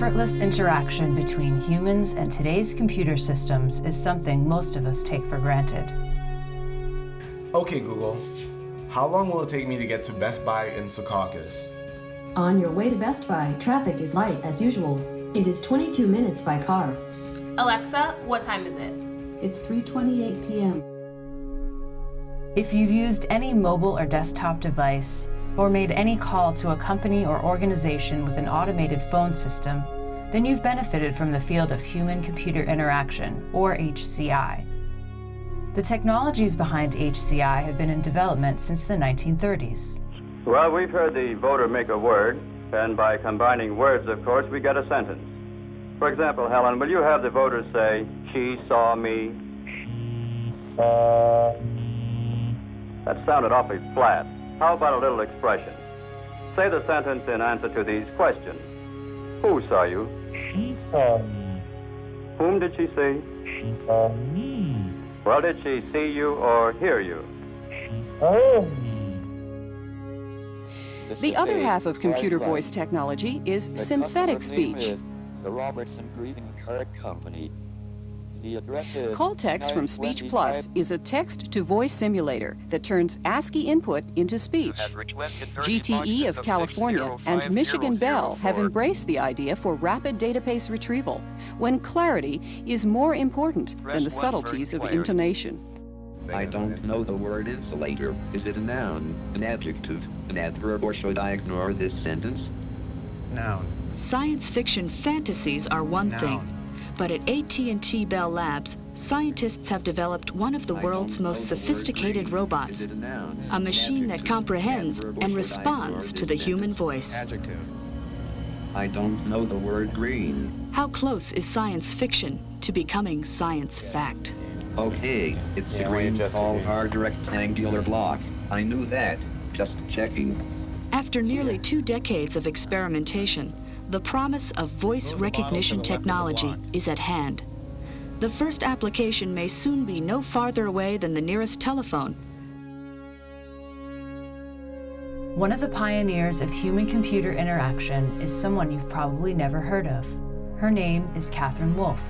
effortless interaction between humans and today's computer systems is something most of us take for granted. Okay, Google. How long will it take me to get to Best Buy in Secaucus? On your way to Best Buy, traffic is light as usual. It is 22 minutes by car. Alexa, what time is it? It's 3:28 p.m. If you've used any mobile or desktop device, or made any call to a company or organization with an automated phone system, then you've benefited from the field of human-computer interaction, or HCI. The technologies behind HCI have been in development since the 1930s. Well, we've heard the Voder make a word, and by combining words, of course, we get a sentence. For example, Helen, will you have the voters say, she saw me? That sounded awfully flat. How about a little expression? Say the sentence in answer to these questions. Who saw you? She saw me. Whom did she see? She saw me. Well, did she see you or hear you? She saw me. The other half of computer voice technology is The synthetic speech. is The Robertson Greeting Card Company. The address is Call text from Speech 925 Plus is a text-to-voice simulator that turns ASCII input into speech. GTE of California and Michigan Bell have embraced the idea for rapid database retrieval, when clarity is more important than the subtleties of intonation. I don't know the word insulator. Is it a noun, an adjective, an adverb, or should I ignore this sentence? Noun. Science fiction fantasies are one thing, but at AT&T Bell Labs, scientists have developed one of the world's most sophisticated robots, a machine that comprehends and responds to the human voice. Adjective. I don't know the word green. How close is science fiction to becoming science fact? Okay, it's Yeah, a we green adjusted tall you. hard rectangular block. I knew that. Just checking. After nearly two decades of experimentation, the promise of voice recognition technology is at hand. The first application may soon be no farther away than the nearest telephone. One of the pioneers of human-computer interaction is someone you've probably never heard of. Her name is Catherine Wolf.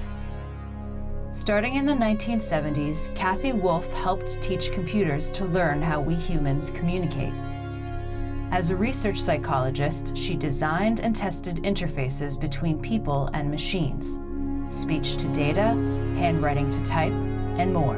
Starting in the 1970s, Kathy Wolf helped teach computers to learn how we humans communicate. As a research psychologist, she designed and tested interfaces between people and machines, speech to data, handwriting to type, and more.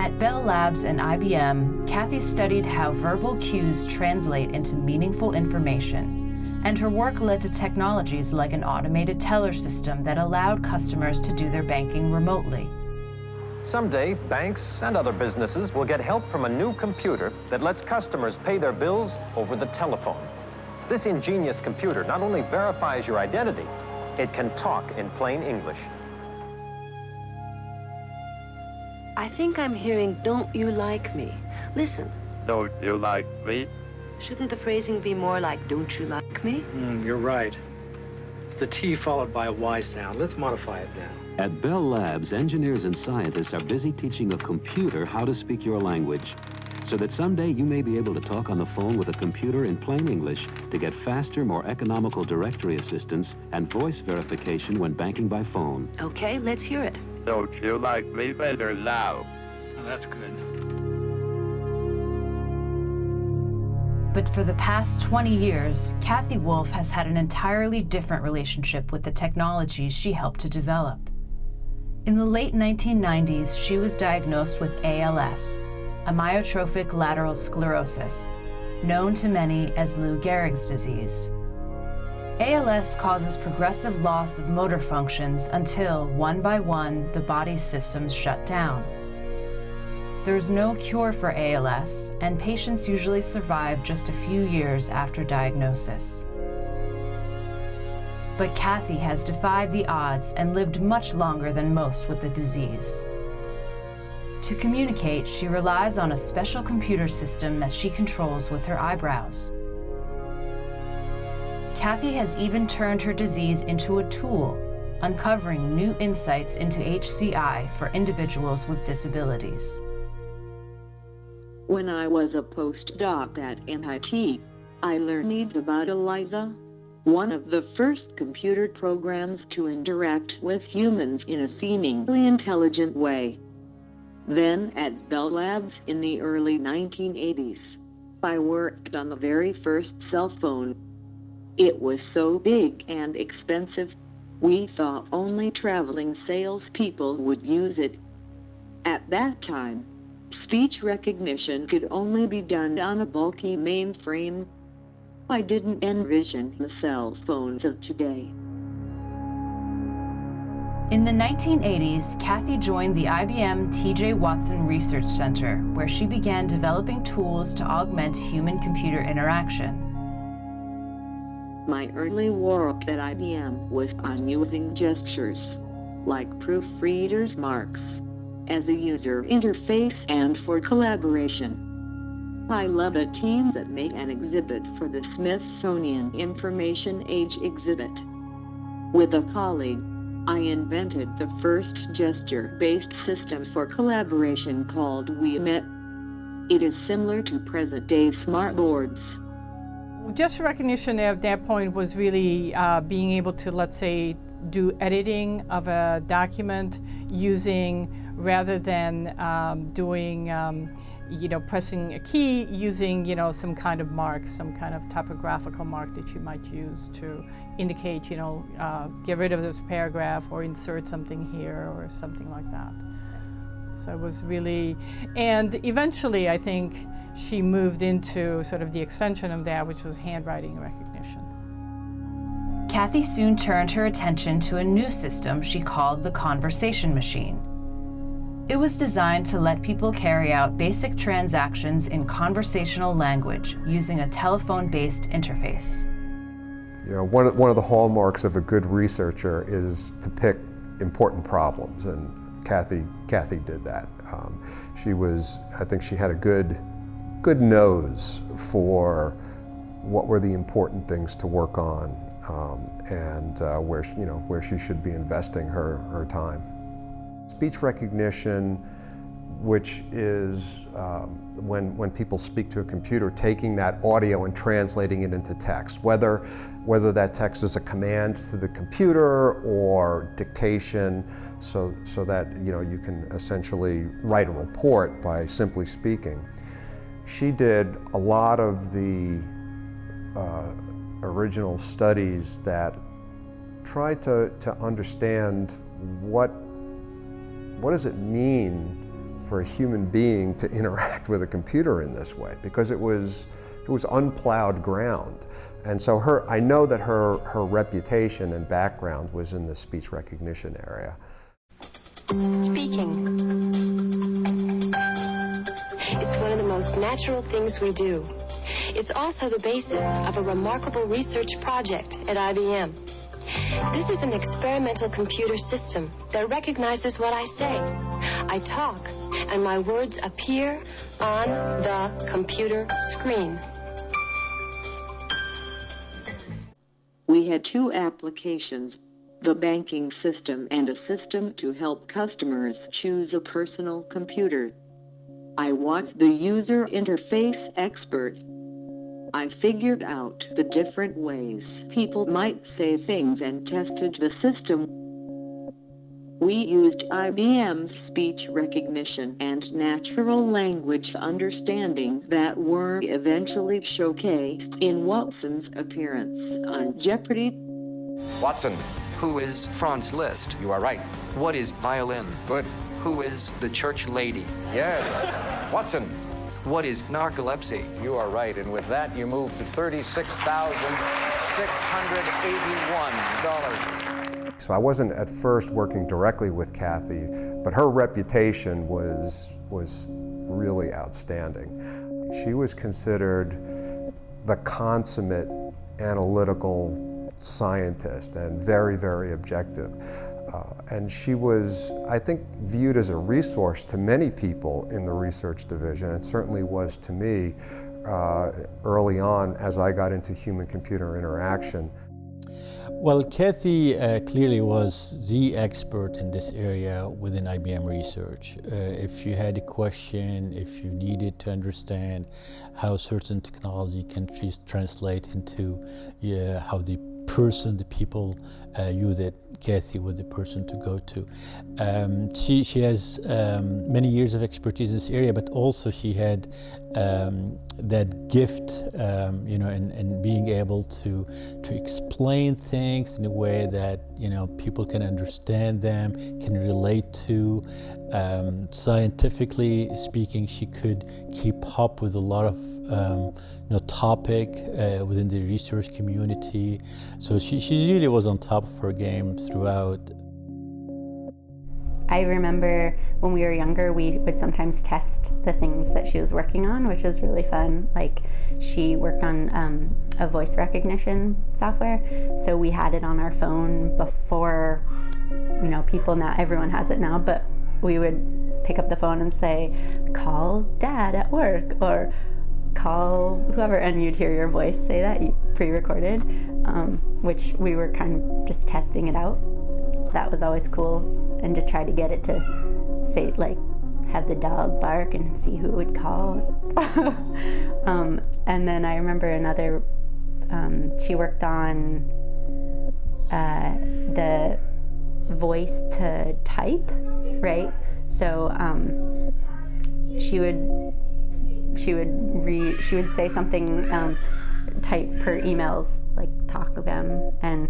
At Bell Labs and IBM, Kathy studied how verbal cues translate into meaningful information, and her work led to technologies like an automated teller system that allowed customers to do their banking remotely. Someday, banks and other businesses will get help from a new computer that lets customers pay their bills over the telephone. This ingenious computer not only verifies your identity, it can talk in plain English. I think I'm hearing, don't you like me? Listen, Don't you like me? shouldn't the phrasing be more like, don't you like me? Hmm, you're right. It's the T followed by a Y sound. Let's modify it now. At Bell Labs, engineers and scientists are busy teaching a computer how to speak your language, so that someday you may be able to talk on the phone with a computer in plain English to get faster, more economical directory assistance and voice verification when banking by phone. Okay, let's hear it. Don't you like me better now? Oh, that's good. But for the past 20 years, Kathy Wolf has had an entirely different relationship with the technologies she helped to develop. In the late 1990s, she was diagnosed with ALS, amyotrophic lateral sclerosis, known to many as Lou Gehrig's disease. ALS causes progressive loss of motor functions until, one by one, the body's systems shut down. There's no cure for ALS, and patients usually survive just a few years after diagnosis. But Kathy has defied the odds and lived much longer than most with the disease. To communicate, she relies on a special computer system that she controls with her eyebrows. Kathy has even turned her disease into a tool, uncovering new insights into HCI for individuals with disabilities. When I was a postdoc at MIT, I learned about ELIZA, one of the first computer programs to interact with humans in a seemingly intelligent way. Then at Bell Labs in the early 1980s, I worked on the very first cell phone. It was so big and expensive, we thought only traveling salespeople would use it. At that time, speech recognition could only be done on a bulky mainframe. I didn't envision the cell phones of today. In the 1980s, Kathy joined the IBM TJ Watson Research Center, where she began developing tools to augment human-computer interaction. My early work at IBM was on using gestures, like proofreaders' marks, as a user interface and for collaboration. I led a team that made an exhibit for the Smithsonian Information Age exhibit. With a colleague, I invented the first gesture-based system for collaboration called WeMet. It is similar to present-day smartboards. Gesture recognition at that point was really uh, being able to, let's say, do editing of a document using, rather than um, doing um, you know, pressing a key using, you know, some kind of mark, some kind of typographical mark that you might use to indicate, you know, uh, get rid of this paragraph or insert something here or something like that. So it was really, and eventually I think she moved into sort of the extension of that, which was handwriting recognition. Kathy soon turned her attention to a new system she called the conversation machine. It was designed to let people carry out basic transactions in conversational language using a telephone-based interface. You know, one of, one of the hallmarks of a good researcher is to pick important problems, and Kathy, Kathy did that. Um, she was, I think she had a good, good nose for what were the important things to work on um, and uh, where, you know, where she should be investing her, her time. Speech recognition, which is um, when, when people speak to a computer, taking that audio and translating it into text, whether, whether that text is a command to the computer or dictation, so, so that you, know, you can essentially write a report by simply speaking. She did a lot of the uh, original studies that tried to, to understand what what does it mean for a human being to interact with a computer in this way? Because it was, it was unplowed ground. And so her, I know that her, her reputation and background was in the speech recognition area. Speaking. It's one of the most natural things we do. It's also the basis of a remarkable research project at IBM. This is an experimental computer system that recognizes what I say. I talk, and my words appear on the computer screen. We had two applications, the banking system and a system to help customers choose a personal computer. I was the user interface expert I figured out the different ways people might say things and tested the system. We used IBM's speech recognition and natural language understanding that were eventually showcased in Watson's appearance on Jeopardy! Watson. Who is Franz Liszt? You are right. What is violin? Good. Who is the church lady? Yes. Watson. What is narcolepsy? You are right, and with that, you move to $36,681. So I wasn't at first working directly with Kathy, but her reputation was, was really outstanding. She was considered the consummate analytical scientist and very, very objective. Uh, and she was, I think, viewed as a resource to many people in the research division. It certainly was to me uh, early on as I got into human-computer interaction. Well, Kathy uh, clearly was the expert in this area within IBM Research. Uh, if you had a question, if you needed to understand how certain technology can translate into how the person, the people uh, you that Kathy was the person to go to. Um, she, she has um, many years of expertise in this area, but also she had um, that gift, um, you know, and, being able to, to explain things in a way that, you know, people can understand them, can relate to. Um, scientifically speaking, she could keep up with a lot of um, you know, topic uh, within the research community. So she, she really was on top of her game throughout. I remember when we were younger, we would sometimes test the things that she was working on, which was really fun. Like she worked on um, a voice recognition software, so we had it on our phone before, you know, people now, everyone has it now, but we would pick up the phone and say, call dad at work, or call whoever, and you'd hear your voice say that, pre-recorded, um, which we were kind of just testing it out. That was always cool, and to try to get it to say, like, have the dog bark and see who would call. um, and then I remember another, um, she worked on uh, the voice to type, right? So um, she would she would read, she would say something, um, type her emails, like talk them, and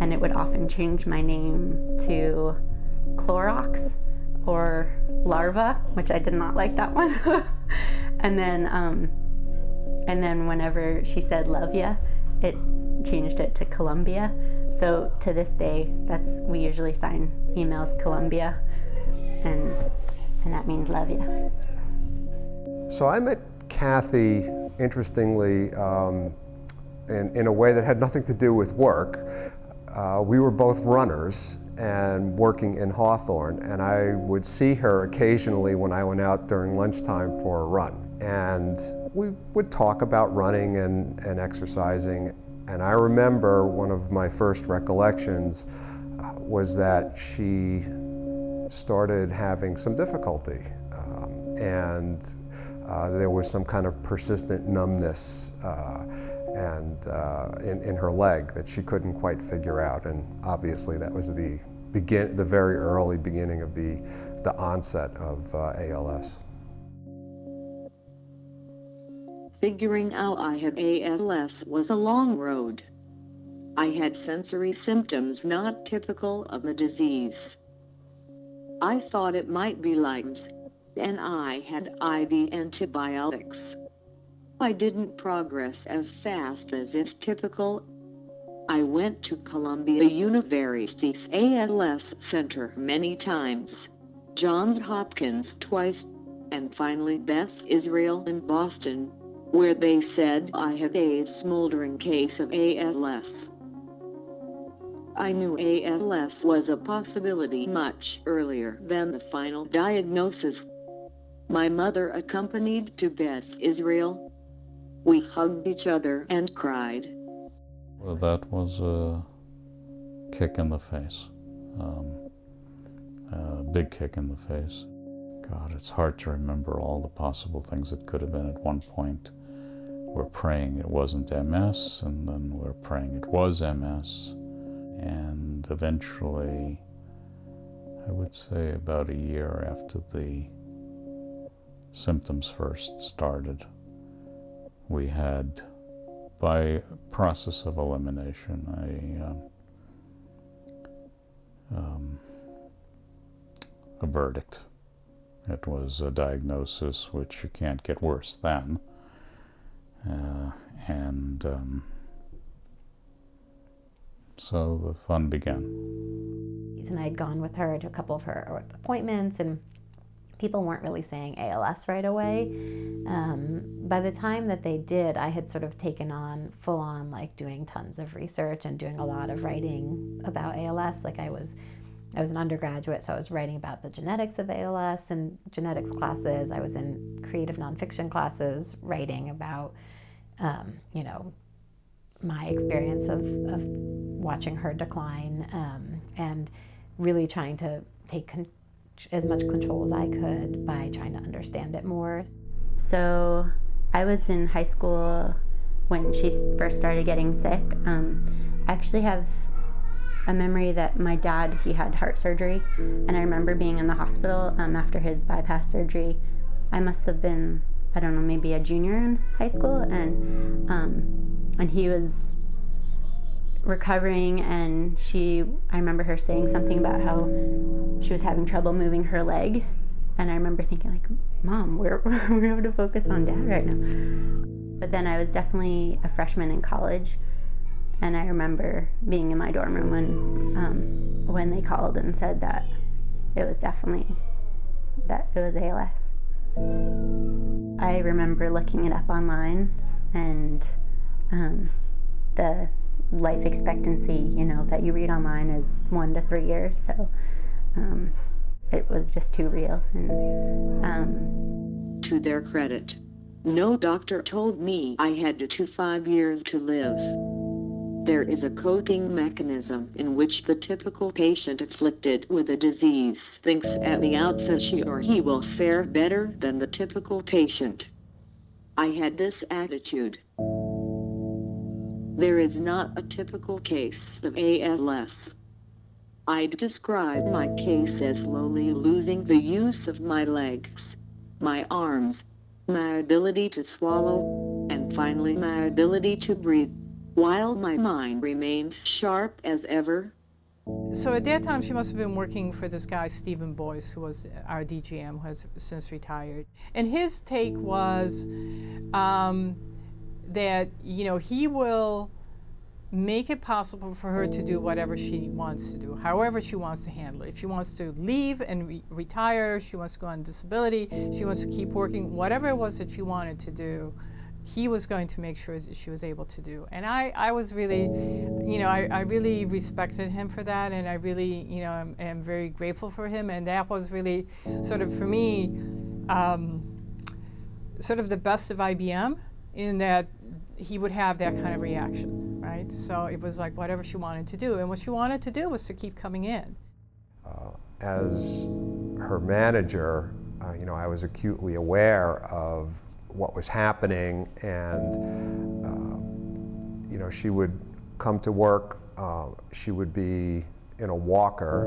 and it would often change my name to Clorox or Larva, which I did not like that one. and then um, and then whenever she said love ya, it changed it to Columbia. So to this day, that's we usually sign emails Columbia, and and that means love ya. So I met Kathy, interestingly, um, in, in a way that had nothing to do with work. Uh, we were both runners and working in Hawthorne, and I would see her occasionally when I went out during lunchtime for a run. And we would talk about running and, and exercising, and I remember one of my first recollections uh, was that she started having some difficulty. Um, and uh, there was some kind of persistent numbness uh, and uh, in, in her leg that she couldn't quite figure out. And obviously that was the, begin, the very early beginning of the, the onset of uh, ALS. Figuring out I had ALS was a long road. I had sensory symptoms not typical of the disease. I thought it might be Lyme's and I had IV antibiotics. I didn't progress as fast as is typical. I went to Columbia University's ALS Center many times, Johns Hopkins twice, and finally Beth Israel in Boston, where they said I had a smoldering case of ALS. I knew ALS was a possibility much earlier than the final diagnosis. My mother accompanied to Beth Israel. We hugged each other and cried. Well, that was a kick in the face. Um, a big kick in the face. God, it's hard to remember all the possible things it could have been at one point. We're praying it wasn't MS, and then we're praying it was MS. And eventually, I would say about a year after the symptoms first started, we had, by process of elimination, a, uh, um, a verdict. It was a diagnosis which you can't get worse than. Uh, and um, so the fun began. And I'd gone with her to a couple of her appointments and people weren't really saying ALS right away. Um, by the time that they did, I had sort of taken on full on like doing tons of research and doing a lot of writing about ALS. Like I was, I was an undergraduate, so I was writing about the genetics of ALS and genetics classes. I was in creative nonfiction classes writing about, um, you know, my experience of, of watching her decline um, and really trying to take as much control as I could by trying to understand it more. So I was in high school when she first started getting sick, um, I actually have a memory that my dad, he had heart surgery, and I remember being in the hospital um, after his bypass surgery. I must have been, I don't know, maybe a junior in high school, and um, and he was recovering, and she, I remember her saying something about how she was having trouble moving her leg, and I remember thinking like, Mom, we're we're able to focus on Dad right now. But then I was definitely a freshman in college, and I remember being in my dorm room when, um, when they called and said that it was definitely, that it was ALS. I remember looking it up online and um, the life expectancy, you know, that you read online is one to three years. So um, it was just too real. And, um, to their credit, no doctor told me I had two five years to live. There is a coping mechanism in which the typical patient afflicted with a disease thinks at the outset she or he will fare better than the typical patient. I had this attitude. There is not a typical case of ALS. I'd describe my case as slowly losing the use of my legs, my arms, my ability to swallow, and finally my ability to breathe, while my mind remained sharp as ever. So at that time, she must have been working for this guy, Stephen Boyce, who was our DGM, who has since retired. And his take was um, that, you know, he will make it possible for her to do whatever she wants to do, however she wants to handle it. If she wants to leave and re retire, she wants to go on disability, she wants to keep working, whatever it was that she wanted to do, he was going to make sure that she was able to do. And I, I was really, you know, I, I really respected him for that, and I really, you know, am, am very grateful for him. And that was really sort of, for me, um, sort of the best of IBM in that he would have that kind of reaction, right? So it was like whatever she wanted to do. And what she wanted to do was to keep coming in. Uh, as her manager, uh, you know, I was acutely aware of what was happening and, uh, you know, she would come to work, uh, she would be in a walker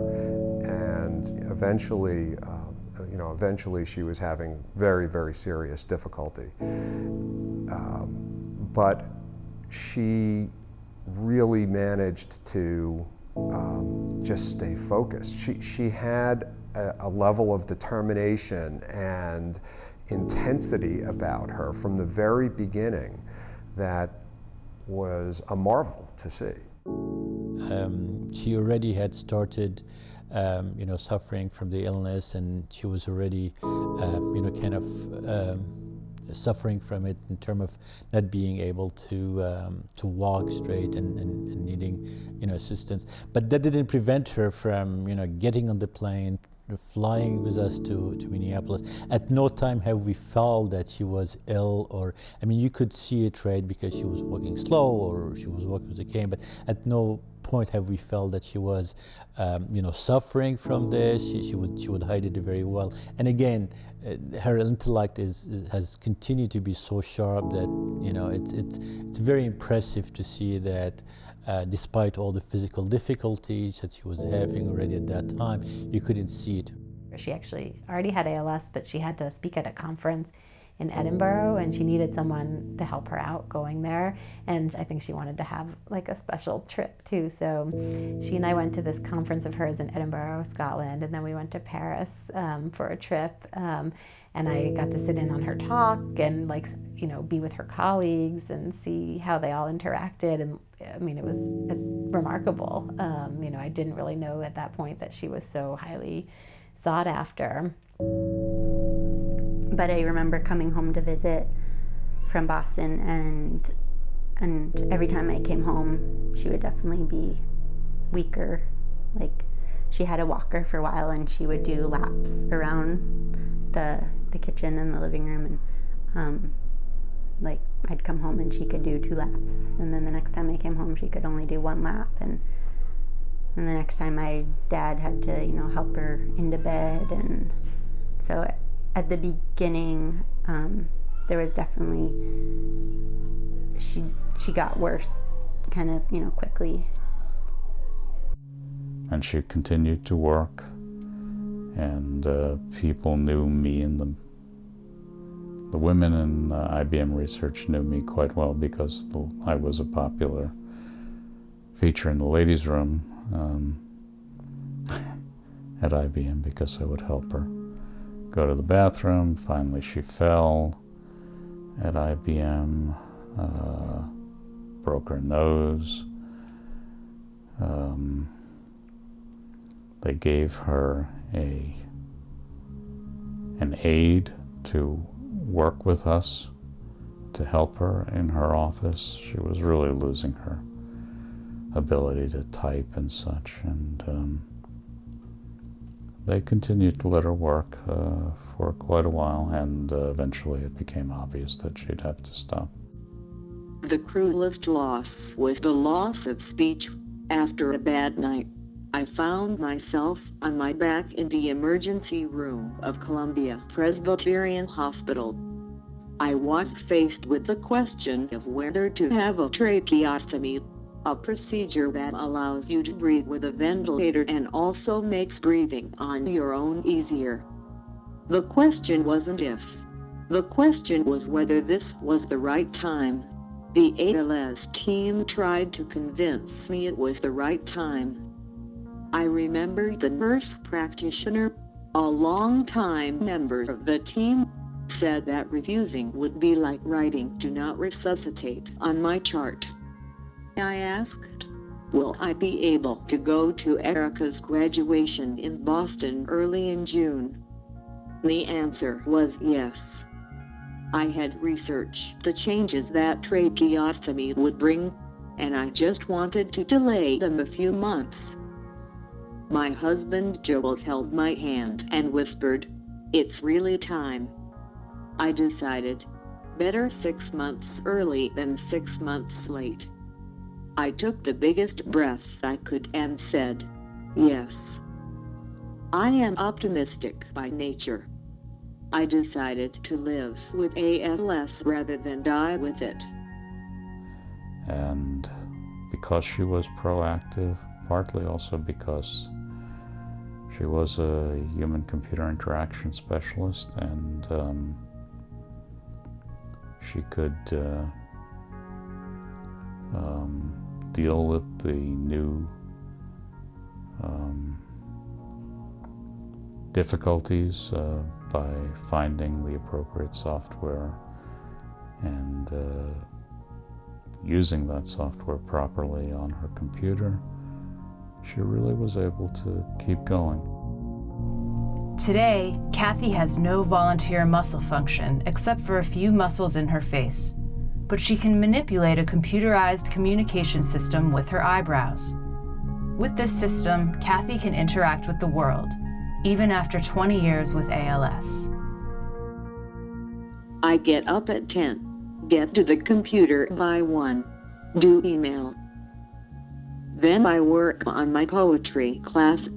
and eventually, um, you know, eventually she was having very, very serious difficulty. Um, but she really managed to um, just stay focused. She, she had a, a, level of determination and intensity about her from the very beginning that was a marvel to see. Um, she already had started um, you know, suffering from the illness and she was already, uh, you know, kind of um, suffering from it in terms of not being able to um, to walk straight and, and, and, needing you know assistance. But that didn't prevent her from you know getting on the plane, flying with us to, to Minneapolis. At no time have we felt that she was ill or I mean you could see it right because she was walking slow or she was walking with a cane, but at no point have we felt that she was, um, you know, suffering from this. She, she, would she would hide it very well. And again, uh, her intellect is, has continued to be so sharp that you know it's it's it's very impressive to see that. Uh, despite all the physical difficulties that she was having already at that time, you couldn't see it. She actually already had ALS, but she had to speak at a conference in Edinburgh and she needed someone to help her out going there. And I think she wanted to have like a special trip too. So she and I went to this conference of hers in Edinburgh, Scotland and then we went to Paris um, for a trip um, and I got to sit in on her talk and like you know be with her colleagues and see how they all interacted. And I mean it was uh, remarkable. Um, you know I didn't really know at that point that she was so highly sought after. But I remember coming home to visit from Boston and and every time I came home, she would definitely be weaker. Like she had a walker for a while and she would do laps around the the kitchen and the living room and um, like I'd come home and she could do two laps and then the next time I came home she could only do one lap and and the next time my dad had to you know help her into bed and so at the beginning, um, there was definitely she she got worse kind of, you know, quickly. And she continued to work, and uh, people knew me and the the women in uh, IBM research knew me quite well because the, I was a popular feature in the ladies' room um, at IBM because I would help her go to the bathroom. Finally, she fell at IBM, uh, broke her nose. Um, they gave her a an aide to work with us to help her in her office. She was really losing her ability to type and such, and um, they continued to let her work uh, for quite a while, and uh, eventually it became obvious that she'd have to stop. The cruelest loss was the loss of speech after a bad night. I found myself on my back in the emergency room of Columbia Presbyterian Hospital. I was faced with the question of whether to have a tracheostomy, a procedure that allows you to breathe with a ventilator and also makes breathing on your own easier. The question wasn't if. The question was whether this was the right time. The ALS team tried to convince me it was the right time. I remember the nurse practitioner, a long-time member of the team, said that refusing would be like writing do not resuscitate on my chart. I asked, will I be able to go to Erica's graduation in Boston early in June? The answer was yes. I had researched the changes that tracheostomy would bring, and I just wanted to delay them a few months. My husband Joel held my hand and whispered, It's really time. I decided, better six months early than six months late. I took the biggest breath I could and said, Yes. I am optimistic by nature. I decided to live with ALS rather than die with it. And because she was proactive, partly also because she was a human computer interaction specialist and um, she could uh, um, deal with the new um, difficulties uh, by finding the appropriate software and uh, using that software properly on her computer she really was able to keep going. Today, Kathy has no volunteer muscle function except for a few muscles in her face, but she can manipulate a computerized communication system with her eyebrows. With this system, Kathy can interact with the world, even after 20 years with ALS. I get up at 10, get to the computer by 1, do email, then I work on my poetry class.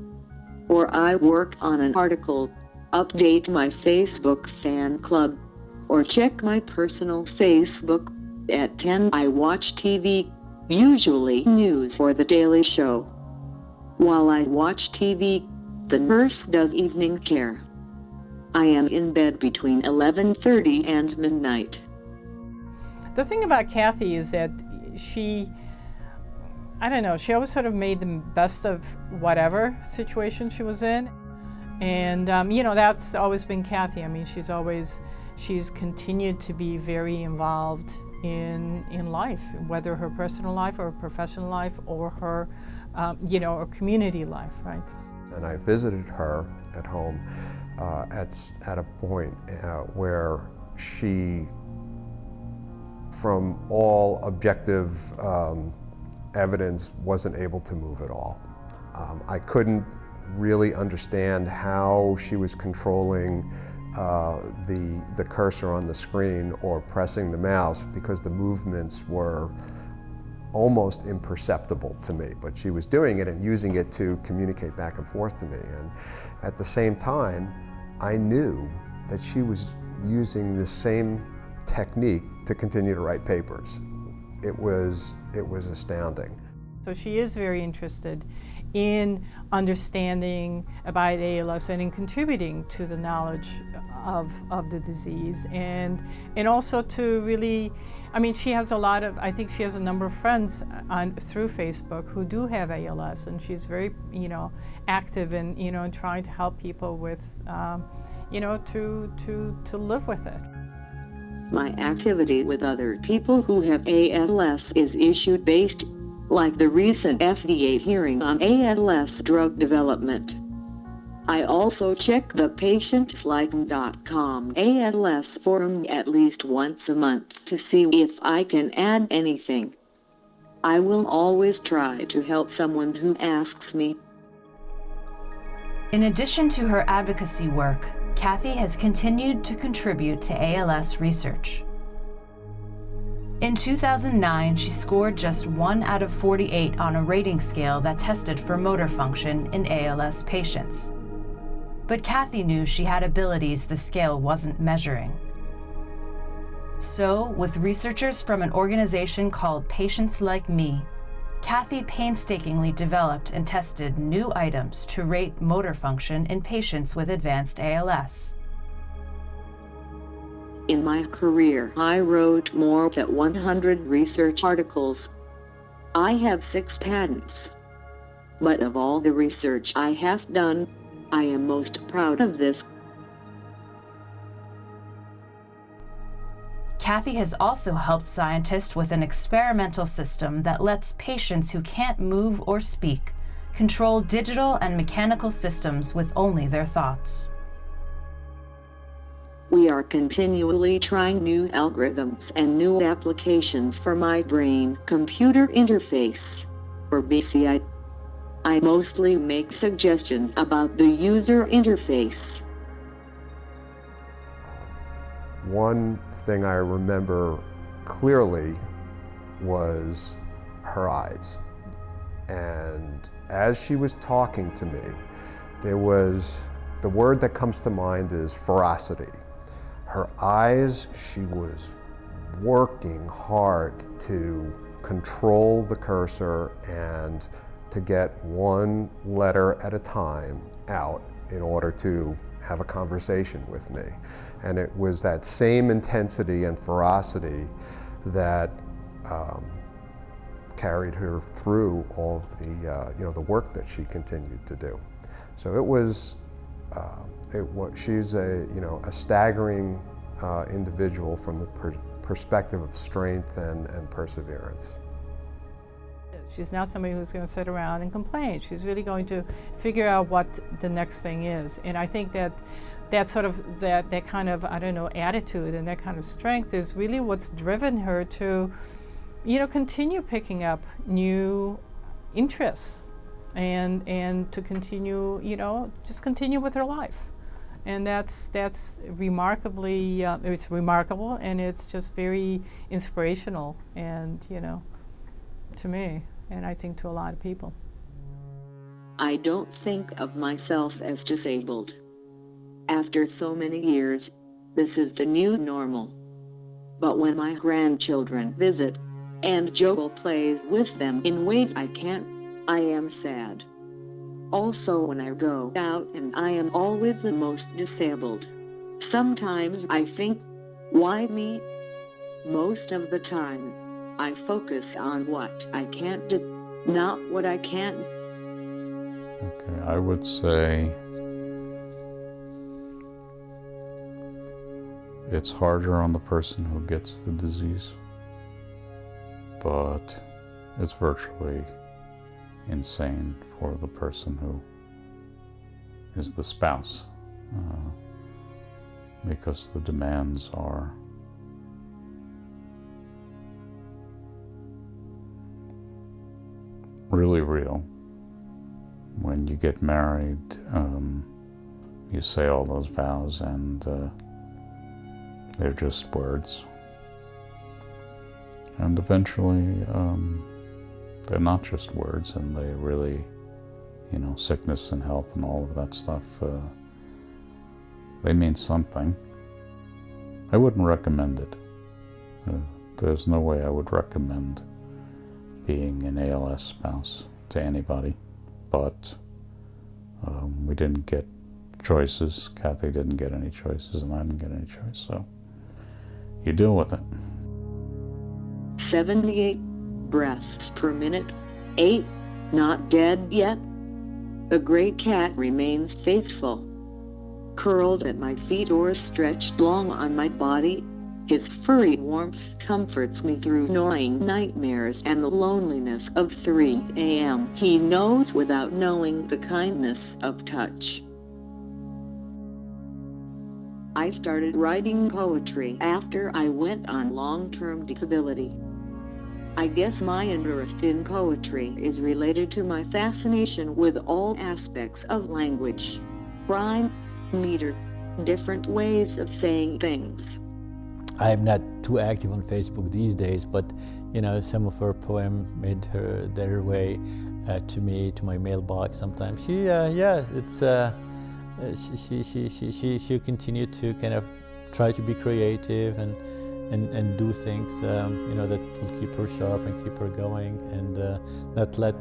Or I work on an article, update my Facebook fan club, or check my personal Facebook. At 10 I watch TV, usually news or The Daily Show. While I watch TV, the nurse does evening care. I am in bed between 11.30 and midnight. The thing about Kathy is that she I don't know, she always sort of made the best of whatever situation she was in. And, um, you know, that's always been Kathy. I mean, she's always, she's continued to be very involved in, in life, whether her personal life or professional life or her, um, you know, or community life, right? And I visited her at home uh, at, at a point uh, where she, from all objective um, evidence wasn't able to move at all. Um, I couldn't really understand how she was controlling uh, the, the cursor on the screen or pressing the mouse because the movements were almost imperceptible to me, but she was doing it and using it to communicate back and forth to me. And at the same time, I knew that she was using the same technique to continue to write papers. it was, it was astounding. So she is very interested in understanding about ALS and in contributing to the knowledge of, of the disease and, and also to really, I mean, she has a lot of, I think she has a number of friends on, through Facebook who do have ALS and she's very, you know, active in, you know, in trying to help people with, um, you know, to, to, to live with it. My activity with other people who have ALS is issue-based like the recent FDA hearing on ALS drug development. I also check the patientslikeme.com ALS forum at least once a month to see if I can add anything. I will always try to help someone who asks me. In addition to her advocacy work, Kathy has continued to contribute to ALS research. In 2009, she scored just 1 out of 48 on a rating scale that tested for motor function in ALS patients. But Kathy knew she had abilities the scale wasn't measuring. So, with researchers from an organization called Patients Like Me, Kathy painstakingly developed and tested new items to rate motor function in patients with advanced ALS. In my career, I wrote more than 100 research articles. I have six patents. But of all the research I have done, I am most proud of this. Kathy has also helped scientists with an experimental system that lets patients who can't move or speak control digital and mechanical systems with only their thoughts. We are continually trying new algorithms and new applications for my brain-computer interface, or BCI. I mostly make suggestions about the user interface. One thing I remember clearly was her eyes. And as she was talking to me, there was, the word that comes to mind is ferocity her eyes, she was working hard to control the cursor and to get one letter at a time out in order to have a conversation with me. And it was that same intensity and ferocity that um, carried her through all the, uh, you know, the work that she continued to do. So it was, um, it she's a, you know, a staggering uh, individual from the per perspective of strength and, and perseverance. She's not somebody who's going to sit around and complain. She's really going to figure out what the next thing is. And I think that that sort of that that kind of I don't know attitude and that kind of strength is really what's driven her to, you know, continue picking up new interests and and to continue, you know, just continue with her life and that's that's remarkably uh, it's remarkable and it's just very inspirational and you know to me and I think to a lot of people. I don't think of myself as disabled. After so many years, this is the new normal. But when my grandchildren visit, and Joel plays with them in ways I can't, I am sad. Also when I go out and I am always the most disabled. Sometimes I think, why me? Most of the time, I focus on what I can't do, not what I can. Okay, I would say it's harder on the person who gets the disease, but it's virtually insane for the person who is the spouse uh, because the demands are really real. When you get married, um, you say all those vows and uh, they're just words. And eventually, um, they're not just words and they really, you know, sickness and health and all of that stuff, uh, they mean something. I wouldn't recommend it. Uh, there's no way I would recommend being an ALS spouse to anybody, but um, we didn't get choices. Kathy didn't get any choices, and I didn't get any choice, so you deal with it. 78 breaths per minute. 8. Not dead yet. The great cat remains faithful. Curled at my feet or stretched long on my body, his furry warmth comforts me through gnawing nightmares and the loneliness of 3 a.m. He knows without knowing the kindness of touch. I started writing poetry after I went on long-term disability. I guess my interest in poetry is related to my fascination with all aspects of language. Rhyme, meter, different ways of saying things. I'm not too active on Facebook these days, but you know, some of her poem made her their way uh, to me, to my mailbox sometimes. She, uh, yeah, it's, uh, uh she, she, she, she, she continued to kind of try to be creative and and, and do things um, you know that will keep her sharp and keep her going and uh, not let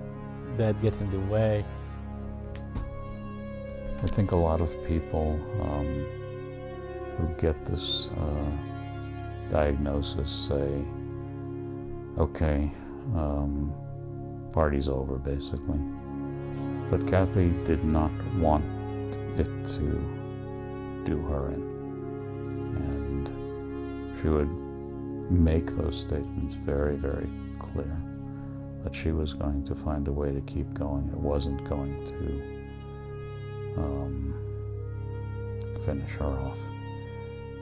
that get in the way. I think a lot of people um, who get this uh, diagnosis say, okay, um, party's over basically. But Kathy did not want it to do her in. And she would make those statements very, very clear that she was going to find a way to keep going. It wasn't going to um, finish her off.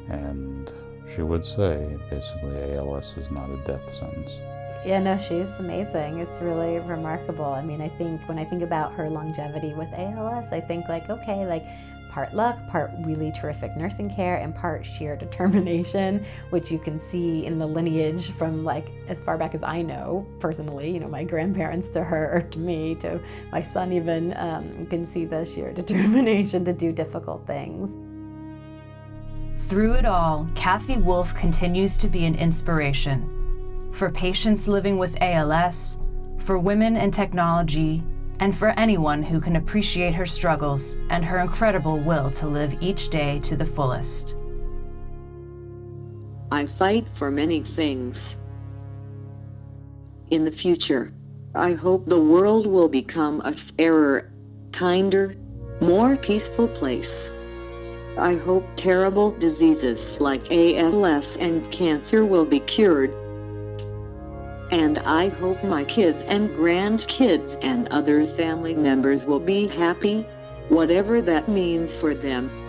And she would say, basically, ALS is not a death sentence. Yeah, no, she's amazing. It's really remarkable. I mean, I think when I think about her longevity with ALS, I think like, okay, like part luck, part really terrific nursing care, and part sheer determination, which you can see in the lineage from like as far back as I know personally, you know, my grandparents to her to me to my son even, um, you can see the sheer determination to do difficult things. Through it all, Kathy Wolf continues to be an inspiration for patients living with ALS, for women in technology, and for anyone who can appreciate her struggles and her incredible will to live each day to the fullest. I fight for many things. In the future, I hope the world will become a fairer, kinder, more peaceful place. I hope terrible diseases like ALS and cancer will be cured and I hope my kids and grandkids and other family members will be happy, whatever that means for them.